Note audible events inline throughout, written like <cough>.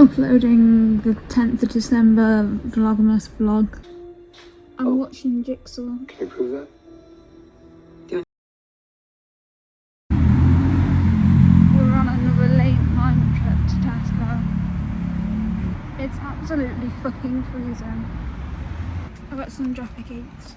uploading the 10th of December Vlogmas vlog. I'm oh. watching Jigsaw. Can you prove that? We're on another late night trip to Tesco. It's absolutely fucking freezing. I've got some Jaffa cakes.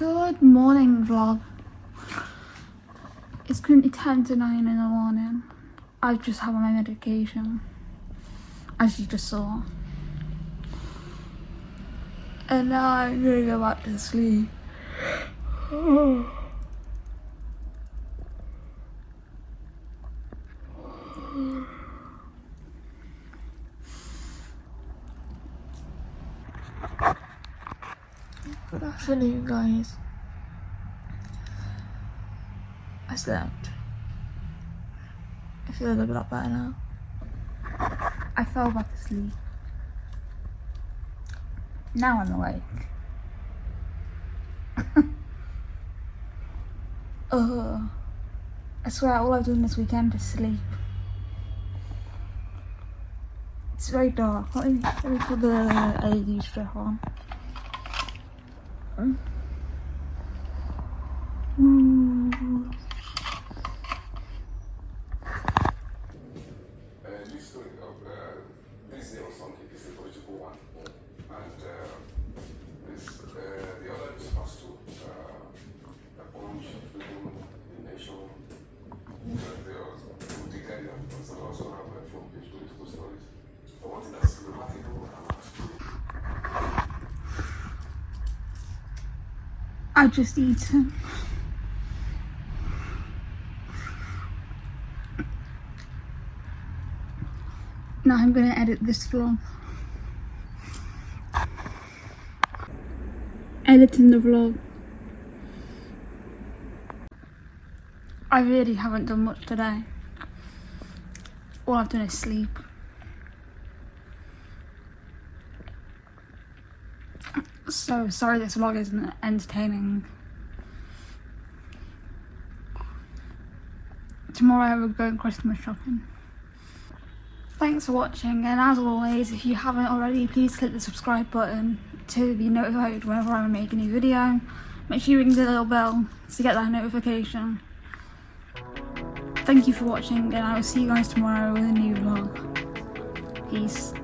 Good morning vlog. It's currently 10 to 9 in the morning. I've just had my medication, as you just saw. And now I'm gonna go back to sleep. <sighs> Good afternoon, guys. I slept. I feel a little bit better now. I fell back asleep. Now I'm awake. <laughs> uh, I swear all I've done this weekend is sleep. It's very dark. Let me, let me put the LED strip on. Ooh. I just eaten. Now I'm gonna edit this vlog. Editing the vlog. I really haven't done much today. All I've done is sleep. So sorry this vlog isn't entertaining. Tomorrow we're going Christmas shopping. Thanks for watching and as always if you haven't already please click the subscribe button to be notified whenever I make a new video. Make sure you ring the little bell to get that notification. Thank you for watching and I will see you guys tomorrow with a new vlog. Peace.